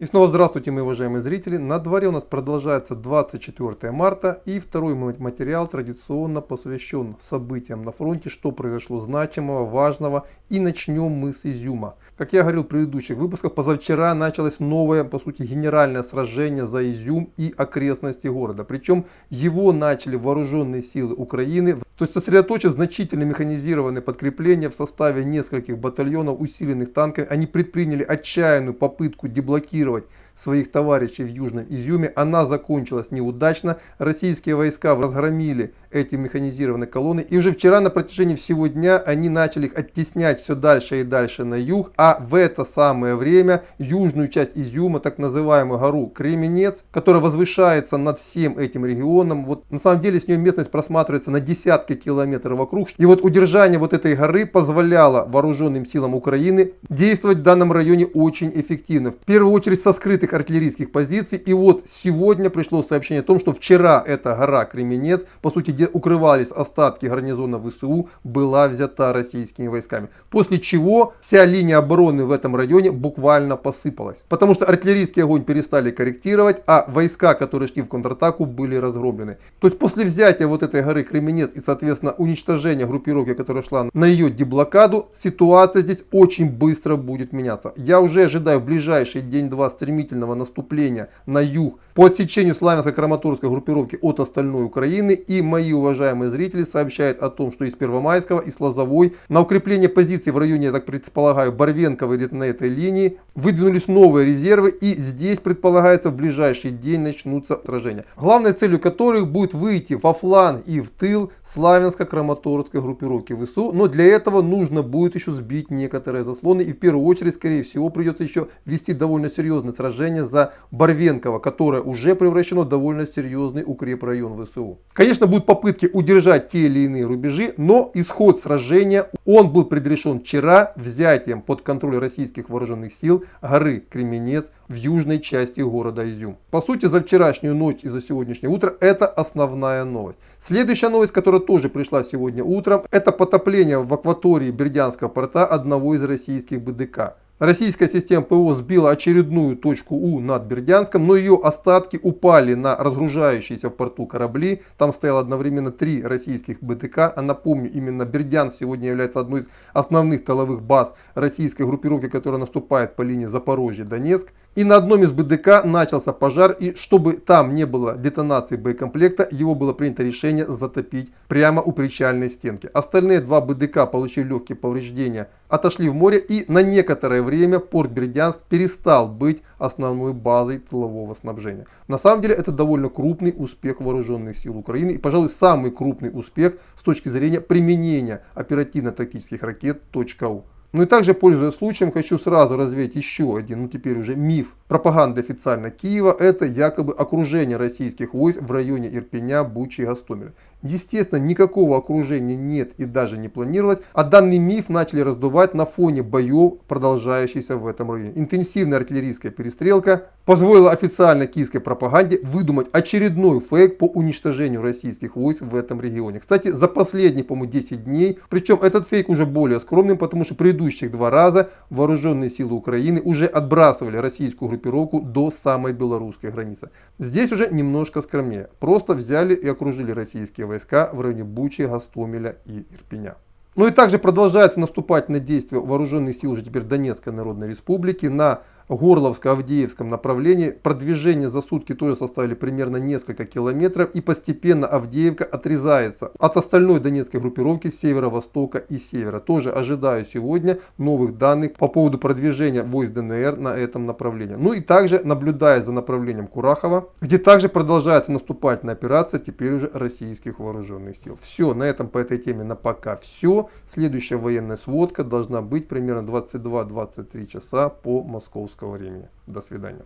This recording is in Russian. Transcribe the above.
И снова здравствуйте, мои уважаемые зрители. На дворе у нас продолжается 24 марта и второй материал традиционно посвящен событиям на фронте, что произошло значимого, важного. И начнем мы с Изюма. Как я говорил в предыдущих выпусках, позавчера началось новое, по сути, генеральное сражение за Изюм и окрестности города. Причем его начали вооруженные силы Украины, то есть сосредоточив значительно механизированные подкрепления в составе нескольких батальонов, усиленных танками, они предприняли отчаянную попытку деблокировать ликвидировать своих товарищей в Южном Изюме. Она закончилась неудачно. Российские войска разгромили эти механизированные колонны. И уже вчера на протяжении всего дня они начали их оттеснять все дальше и дальше на юг. А в это самое время южную часть Изюма, так называемую гору Кременец, которая возвышается над всем этим регионом. Вот на самом деле с нее местность просматривается на десятки километров вокруг. И вот удержание вот этой горы позволяло вооруженным силам Украины действовать в данном районе очень эффективно. В первую очередь со скрытых артиллерийских позиций. И вот сегодня пришло сообщение о том, что вчера эта гора Кременец, по сути где укрывались остатки гарнизона ВСУ, была взята российскими войсками. После чего вся линия обороны в этом районе буквально посыпалась. Потому что артиллерийский огонь перестали корректировать, а войска, которые шли в контратаку, были разгромлены. То есть после взятия вот этой горы Кременец и, соответственно, уничтожения группировки, которая шла на ее деблокаду, ситуация здесь очень быстро будет меняться. Я уже ожидаю в ближайший день-два стремительного наступления на юг по отсечению славянско-краматорской группировки от остальной Украины. И мои уважаемые зрители сообщают о том, что из Первомайского, и Лозовой на укрепление позиций в районе, я так предполагаю, Барвенковой где-то на этой линии выдвинулись новые резервы. И здесь предполагается в ближайший день начнутся сражения. Главной целью которых будет выйти во фланг и в тыл славянско-краматорской группировки ВСУ. Но для этого нужно будет еще сбить некоторые заслоны. И в первую очередь, скорее всего, придется еще вести довольно серьезное сражение за Барвенково, которое которое уже превращено в довольно серьезный укрепрайон ВСУ. Конечно, будут попытки удержать те или иные рубежи, но исход сражения, он был предрешен вчера взятием под контроль российских вооруженных сил горы Кременец в южной части города Изюм. По сути, за вчерашнюю ночь и за сегодняшнее утро это основная новость. Следующая новость, которая тоже пришла сегодня утром, это потопление в акватории Бердянского порта одного из российских БДК. Российская система ПВО сбила очередную точку У над Бердянском, но ее остатки упали на разгружающиеся в порту корабли. Там стояло одновременно три российских БТК. А напомню, именно Бердянск сегодня является одной из основных тыловых баз российской группировки, которая наступает по линии Запорожье-Донецк. И на одном из БДК начался пожар, и чтобы там не было детонации боекомплекта, его было принято решение затопить прямо у причальной стенки. Остальные два БДК получили легкие повреждения, отошли в море, и на некоторое время порт Бердянск перестал быть основной базой тылового снабжения. На самом деле это довольно крупный успех вооруженных сил Украины, и, пожалуй, самый крупный успех с точки зрения применения оперативно-тактических ракет .у. Ну и также, пользуясь случаем, хочу сразу развеять еще один, ну теперь уже миф пропаганды официально Киева. Это якобы окружение российских войск в районе Ирпеня, Бучи и Гастомеля. Естественно, никакого окружения нет и даже не планировалось, а данный миф начали раздувать на фоне боев, продолжающихся в этом районе. Интенсивная артиллерийская перестрелка позволила официальной киевской пропаганде выдумать очередной фейк по уничтожению российских войск в этом регионе. Кстати, за последние, по-моему, 10 дней, причем этот фейк уже более скромным, потому что предыдущих два раза вооруженные силы Украины уже отбрасывали российскую группировку до самой белорусской границы. Здесь уже немножко скромнее. Просто взяли и окружили российские войска в районе Бучи, Гастомеля и Ирпеня. Ну и также продолжаются наступательные действия вооруженных сил уже теперь Донецкой Народной Республики на Горловско-Авдеевском направлении. Продвижение за сутки тоже составили примерно несколько километров и постепенно Авдеевка отрезается от остальной донецкой группировки северо-востока и севера. Тоже ожидаю сегодня новых данных по поводу продвижения войск ДНР на этом направлении. Ну и также наблюдая за направлением Курахова, где также продолжается наступательная операция теперь уже российских вооруженных сил. Все, на этом по этой теме на пока все. Следующая военная сводка должна быть примерно 22-23 часа по московскому московского времени. До свидания.